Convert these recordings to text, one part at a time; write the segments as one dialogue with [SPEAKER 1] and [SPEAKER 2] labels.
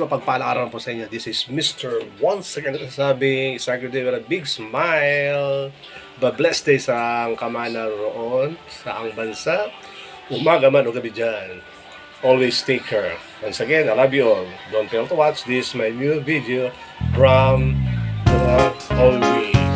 [SPEAKER 1] mapagpalang araw po sa inyo. This is Mr. Once again sabi, start your day with a big smile. Ba-blessed day sa ang kamana roon, sa ang bansa. Umaga man o gabi dyan. Always take care. Once again, I love you all. Don't fail to watch this, my new video from the Holy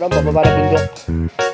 [SPEAKER 1] 让宝宝玩的 a 多